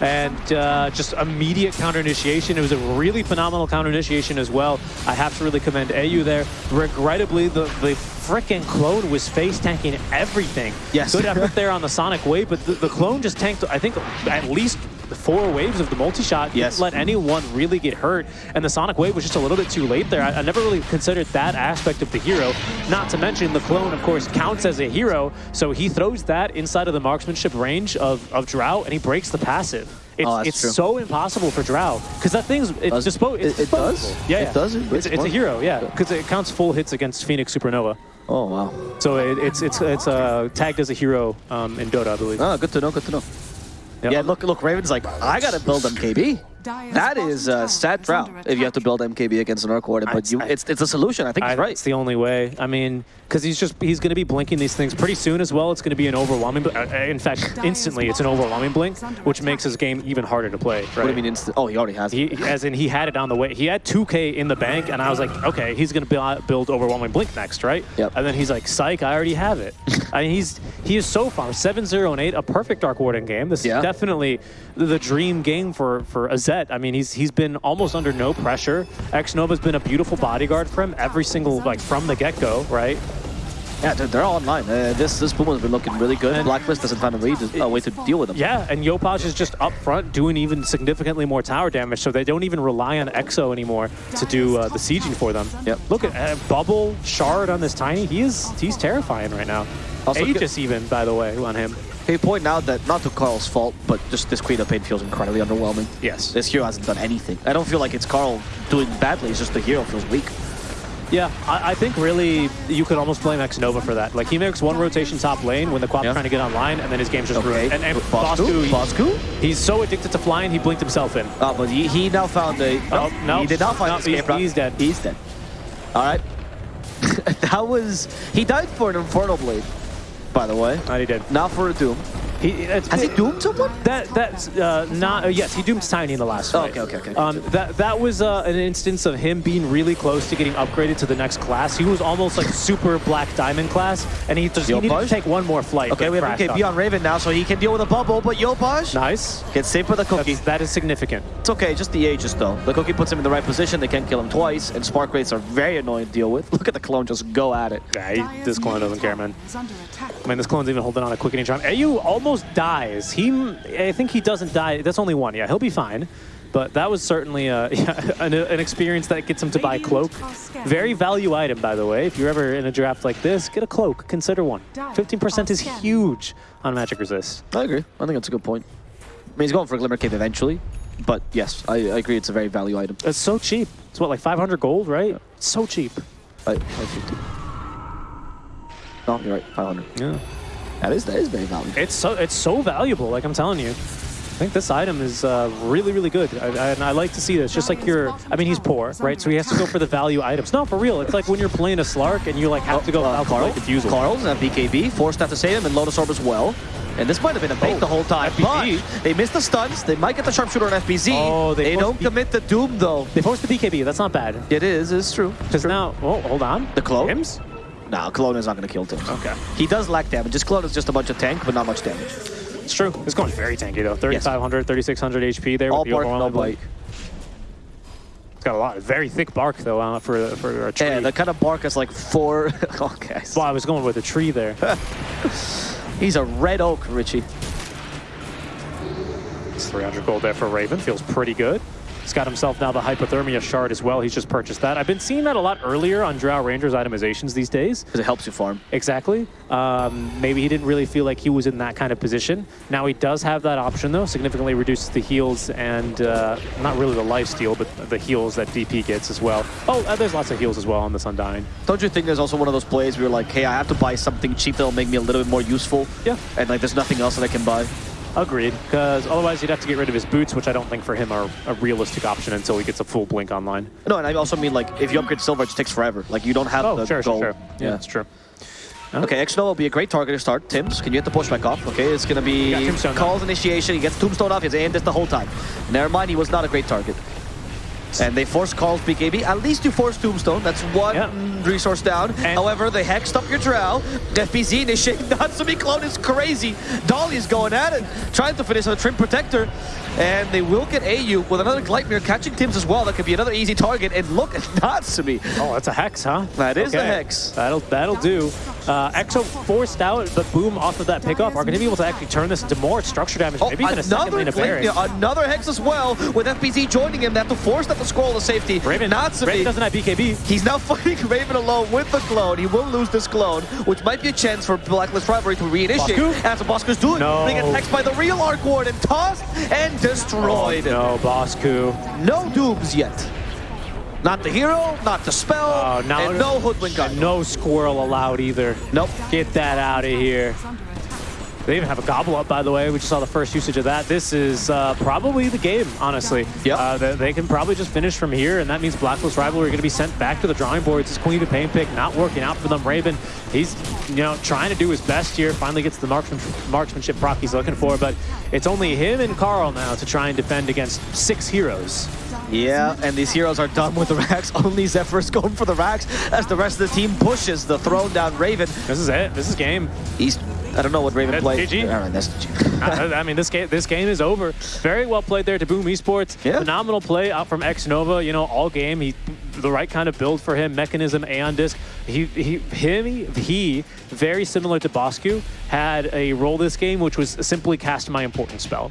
And uh, just immediate counter initiation. It was a really phenomenal counter initiation as well. I have to really commend AU there. Regrettably, the, the freaking clone was face tanking everything. Yes. Good effort there on the Sonic Wave, but the, the clone just tanked, I think, at least four waves of the multi-shot. Didn't let anyone really get hurt. And the Sonic Wave was just a little bit too late there. I, I never really considered that aspect of the hero. Not to mention the clone, of course, counts as a hero. So he throws that inside of the marksmanship range of, of Drow and he breaks the passive. It's, Oh, it's true. so impossible for Drow because that thing's it's Does- dispo- it's it- it does? disposable. Yeah, It does? It It's, it's a hero, yeah, because it counts full hits against Phoenix Supernova. Oh, wow. So it, it's it's it's uh, tagged as a hero um, in Dota, I believe. Oh, good to know, good to know. Yeah, look, look, Raven's like, I gotta build MKB. That is uh, sad drought if you have to build MKB against an Arc Warden, but you, it's it's a solution. I think I, he's right. It's the only way. I mean, because he's just he's going to be blinking these things pretty soon as well. It's going to be an overwhelming. bl- Uh, in fact, instantly, it's an overwhelming blink, which makes his game even harder to play. Right? What do you mean instant? Oh, he already has it. He, as in, he had it on the way. He had 2K in the bank, and I was like, okay, he's going to build, build overwhelming blink next, right? Yep. And then he's like, psych, I already have it. I mean, he's he is so far 7-0 and 8, a perfect Arc Warden game. This Yeah. is definitely the, the dream game for for Azet. I mean, he's he's been almost under no pressure. Xnova's been a beautiful bodyguard for him every single like from the get go, right? Yeah, they're, all online. Uh, this this Puma's been looking really good. And- Blacklist doesn't find a, way to, a way to deal with them. Yeah, and Yopaj is just up front doing even significantly more tower damage, so they don't even rely on Exo anymore to do uh, the sieging for them. Yep. Look at uh, Bubble, Shard on this Tiny. He is he's terrifying right now. Also, Aegis even, by the way, on him. Can you point out that, not to Carl's fault, but just this Queen of Pain feels incredibly underwhelming. Yes. This hero hasn't done anything. I don't feel like it's Carl doing badly, it's just the hero feels weak. Yeah, I, I think really you could almost blame Xnova for that. Like he makes one rotation top lane when the Quap's Yeah. trying to get online, and then his game's just Okay. ruined. And, and Bosku? Bosku, he- he's so addicted to flying, he blinked himself in. Oh, but he, he now found a... Oh, no. He did not find No, escape he's- he's dead. He's dead. All right. that was... He died for an Infernal Blade, by the way. Not he did. Not for a Doom. He, it's, Has he doomed someone? That that's uh, not uh, yes he doomed Tiny in the last Oh, fight. okay, okay, okay. Um, that that was uh, an instance of him being really close to getting upgraded to the next class. He was almost like super Black Diamond class, and he just he needed to take one more flight. Okay, we have crashed MKB on. on Raven now, so he can deal with a bubble, but Yopaj Nice. gets saved with the cookie. That's, that is significant. It's okay, just the Aegis though. The cookie puts him in the right position, they can't kill him twice, and Spark Wraiths are very annoying to deal with. Look at the clone just go at it. Yeah, he, this clone doesn't care, man. Is. I mean, this clone's even holding on a quickening charm. AU almost dies. He, I think he doesn't die. That's only one. Yeah, he'll be fine. But that was certainly uh, a, yeah, an, an experience that gets him to buy cloak. Very value item, by the way. If you're ever in a draft like this, get a cloak. Consider one. 15% is huge on Magic Resist. I agree. I think that's a good point. I mean, he's going for a Glimmer Cape eventually, but yes, I, I agree it's a very value item. It's so cheap. It's what, like 500 gold, right? So cheap. I, 550. No, you're right, 500. Yeah. That is, that is very valuable. It's so it's so valuable. Like I'm telling you, I think this item is uh, really really good. I, I, and I like to see this. Just like you're, I mean, he's poor, right? So he has to go for the value items. No, for real. It's like when you're playing a Slark and you like have to go Uh, out Carl, Carl Diffusal. Carl's at BKB, forced that to save him, and Lotus Orb as well. And this might have been a bait Oh, the whole time, FBZ. but they missed the stuns. They might get the sharpshooter on FBZ. Oh, they they don't B- commit the Doom though. They forced the BKB. That's not bad. It is, it's true. Because now, oh, hold on. The clone? Tims? Nah, Cologne is not going to kill Tim. Okay. He does lack damage. His Cologne is just a bunch of tank, but not much damage. It's true. It's going very tanky though. 3,500, 3,600 HP there. All with the bark, no bite. It's got a lot. Of very thick bark though uh, for for a tree. Yeah, the kind of bark is like four. okay. well, I was going with a tree there. He's a red oak, Richie. It's 300 gold there for Raven. Feels pretty good. He's got himself now the Hypothermia Shard as well. He's just purchased that. I've been seeing that a lot earlier on Drow Rangers itemizations these days. Because it helps you farm. Exactly. Um, maybe he didn't really feel like he was in that kind of position. Now he does have that option though. Significantly reduces the heals and uh, not really the life steal, but the heals that DP gets as well. Oh, uh, there's lots of heals as well on this Undying. Don't you think there's also one of those plays where you're like, hey, I have to buy something cheap that'll make me a little bit more useful? Yeah. And like, there's nothing else that I can buy. Agreed, because otherwise he'd have to get rid of his boots, which I don't think for him are a realistic option until he gets a full blink online. No, and I also mean like, if you upgrade silver, it just takes forever. Like, you don't have Oh, the sure, gold. sure, sure. Yeah, that's true. Okay, X will be a great target to start. Tims, can you get the pushback off? Okay, it's gonna be calls initiation. He gets Tombstone off. He has aimed this the whole time. Never mind, he was not a great target. And they force calls BKB. At least you force Tombstone. That's one Yeah. resource down. And- However, they hexed up your Drow. FBZ initiate Natsumi clone is crazy. Dolly's going at it, trying to finish on a Treant Protector. And they will get AU with another Gleipnir catching Tims as well. That could be another easy target. And look at Natsumi. Oh, that's a hex, huh? That is the hex. That'll that'll do. Uh, Exo forced out, the boom off of that pickoff are going to be able to actually turn this into more structure damage. Oh, maybe even a second lane of yeah, another Hex as well, with FBZ joining him. They have to force that to scroll to safety. Raven, not Natsumi, Raven doesn't have BKB. he's now fighting Raven alone with the clone. He will lose this clone, which might be a chance for Blacklist Rivalry to reinitiate. Bosku? What Bosku's doing. No. They get hexed by the real Arc Ward and tossed and destroyed. No, Bosku. No dooms yet. Not the hero, not the spell, Oh, now and no hoodwink gun. No squirrel allowed either. Nope. Get that out of here. They even have a gobble up, by the way. We just saw the first usage of that. This is uh, probably the game, honestly. Yep. Uh, they, they can probably just finish from here, and that means Blacklist Rivalry are going to be sent back to the drawing boards. This Queen of Pain pick not working out for them. Raven, he's you know trying to do his best here. Finally gets the marksman, marksmanship proc he's looking for, but it's only him and Carl now to try and defend against six heroes. Yeah, and these heroes are done with the racks. Only Zephyr's going for the racks as the rest of the team pushes the thrown down Raven. This is it. This is game. He's I don't know what Raven That's played. GG. All right, that's GG. I mean, this game this game is over. Very well played there to Boom Esports. Yeah. Phenomenal play out from Xnova. You know, all game he the right kind of build for him. Mechanism, Aeon Disc. He he him he very similar to Bosku had a role this game which was simply cast my important spell.